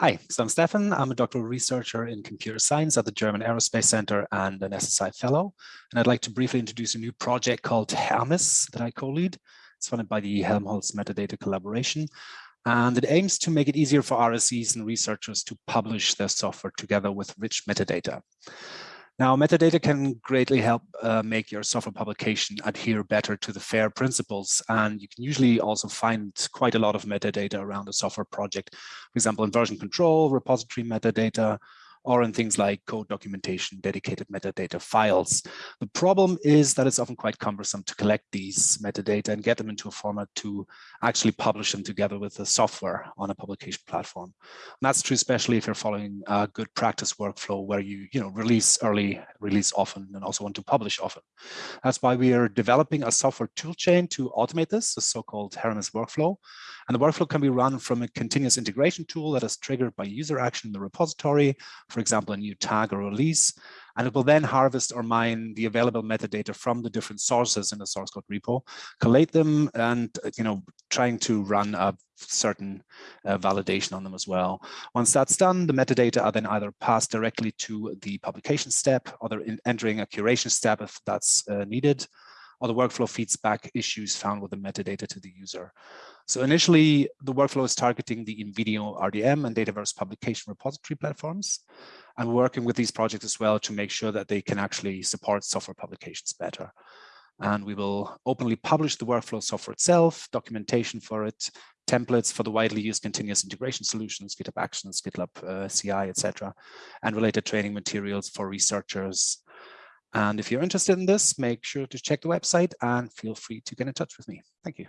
Hi, so I'm Stefan. I'm a doctoral researcher in computer science at the German Aerospace Center and an SSI fellow. And I'd like to briefly introduce a new project called Hermes that I co-lead. It's funded by the Helmholtz Metadata Collaboration. And it aims to make it easier for RSEs and researchers to publish their software together with rich metadata. Now, metadata can greatly help uh, make your software publication adhere better to the FAIR principles. And you can usually also find quite a lot of metadata around a software project. For example, in version control, repository metadata, or in things like code documentation, dedicated metadata files. The problem is that it's often quite cumbersome to collect these metadata and get them into a format to actually publish them together with the software on a publication platform. And that's true, especially if you're following a good practice workflow where you, you know, release early, release often, and also want to publish often. That's why we are developing a software toolchain to automate this, the so-called Hermes workflow. And the workflow can be run from a continuous integration tool that is triggered by user action in the repository, for example, a new tag or release, and it will then harvest or mine the available metadata from the different sources in the source code repo, collate them, and you know, trying to run a certain uh, validation on them as well. Once that's done, the metadata are then either passed directly to the publication step, or they're entering a curation step if that's uh, needed, or the workflow feeds back issues found with the metadata to the user. So initially, the workflow is targeting the InvenioRDM and Dataverse publication repository platforms. And working with these projects as well to make sure that they can actually support software publications better. And we will openly publish the workflow software itself, documentation for it, templates for the widely used continuous integration solutions, GitHub Actions, GitLab uh, CI, etc., and related training materials for researchers and if you're interested in this, make sure to check the website and feel free to get in touch with me. Thank you.